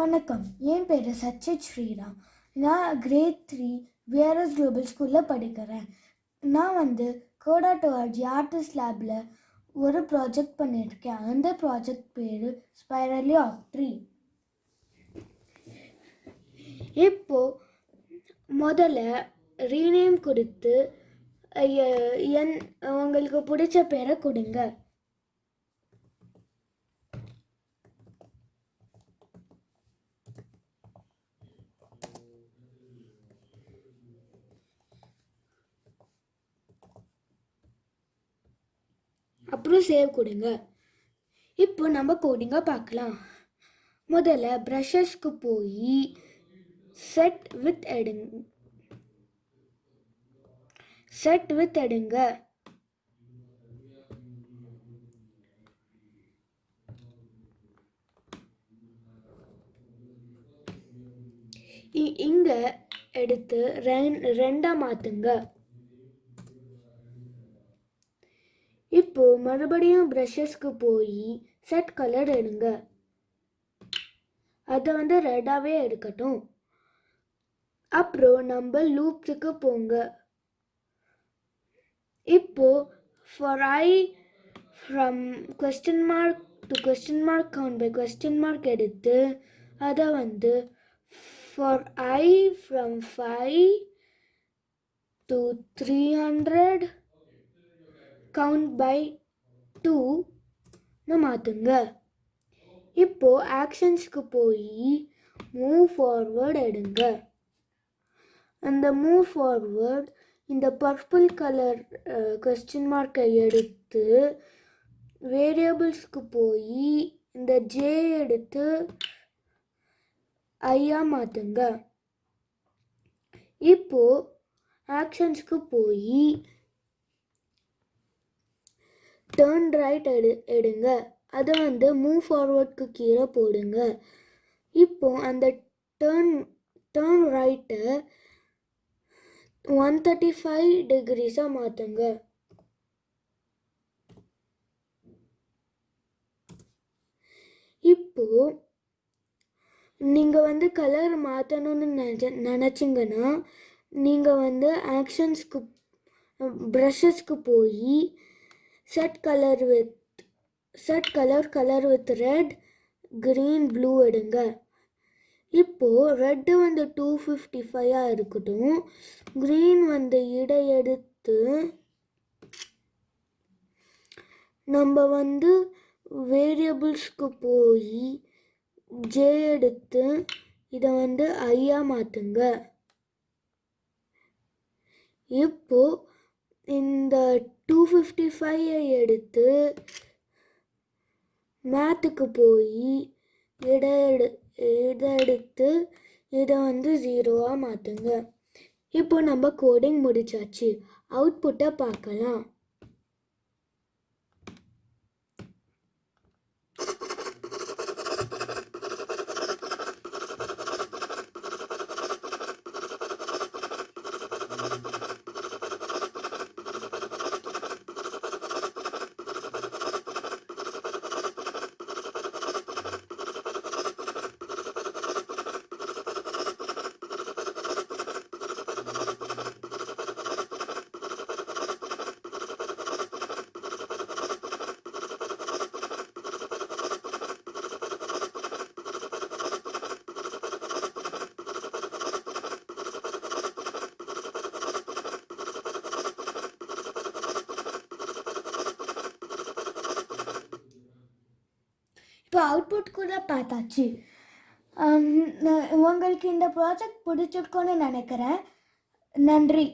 வணக்கம். என் பேர் சச்சித் ஸ்ரீராம் நான் கிரேட் த்ரீ விஆர்எஸ் குளோபல் ஸ்கூலில் படிக்கிறேன். நான் வந்து கோடா ஆர்டிஸ்ட் லேபில் ஒரு ப்ராஜெக்ட் பண்ணியிருக்கேன் அந்த ப்ராஜெக்ட் பேர் ஸ்பைரலி ஆஃப் ட்ரீ இப்போது முதல்ல ரீநேம் கொடுத்து என் உங்களுக்கு பிடிச்ச பேரை கொடுங்க. அப்புறம் சேவ் கொடுங்க. இப்போ நம்ம கோடிங்காக பார்க்கலாம். முதல்ல ப்ரஷஸ்க்கு போய் செட் வித் எடுங்க செட் வித் எடுங்க. இ- எடுத்து ரெண்டாக மாற்றுங்க இப்போது இப்போ மறுபடியும் ப்ரஷஸ்க்கு போய் செட் கலர் எடுங்க. அதை வந்து ரெட்டாகவே எடுக்கட்டும். அப்புறம் நம்ம லூப்ஸுக்கு போங்க. இப்போ for i from question mark to question mark count by question mark எடுத்து அதை வந்து for i from five to three hundred count by டூன்னு மாற்றுங்க இப்போ ஆக்ஷன்ஸ்க்கு போய் மூவ் ஃபார்வர்ட் எடுங்க. அந்த மூவ் ஃபார்வர்ட் இந்த பர்பிள் கலர் கொஸ்டின் மார்க்கை எடுத்து வேரியபிள்ஸ்க்கு போய் இந்த ஜே எடுத்து ஐயா மாற்றுங்க இப்போ ஆக்ஷன்ஸ்க்கு போய் டேர்ன் ரைட் எடு எடுங்க. அதை வந்து மூவ் ஃபார்வர்டுக்கு கீழே போடுங்க. இப்போ அந்த டேர்ன் டேர்ன் ரைட்டை ஒன் தேர்ட்டி ஃபைவ் டிகிரிஸாக மாற்றுங்க இப்போ நீங்கள் வந்து கலர் மாற்றணும்னு நினச்ச நினச்சிங்கன்னா நீங்கள் வந்து ஆக்ஷன்ஸ்க்கு ப்ரஷஸ்க்கு போய் set colour with set colour colour with red green blue எடுங்க. இப்போ ரெட்டு வந்து டூ ஃபிஃப்டி ஃபைவாக இருக்கட்டும். க்ரீன் வந்து இடை எடுத்து நம்ம வந்து வேரியபிள்ஸ்க்கு போய் ஜே எடுத்து இதை வந்து ஐயாக மாற்றுங்க இப்போது இந்த டூ ஃபிஃப்டி ஃபைவை எடுத்து மேத்துக்கு போய் இதை எடு இதை எடுத்து இதை வந்து ஜீரோவாக மாற்றுங்க இப்போ நம்ம கோடிங் முடிச்சாச்சு. அவுட்புட்டை பார்க்கலாம். இப்போ அவுட்புட் கூட பார்த்தாச்சு. நான் உங்களுக்கு இந்த ப்ராஜெக்ட் பிடிச்சிருக்கோன்னு நினைக்கிறேன். நன்றி.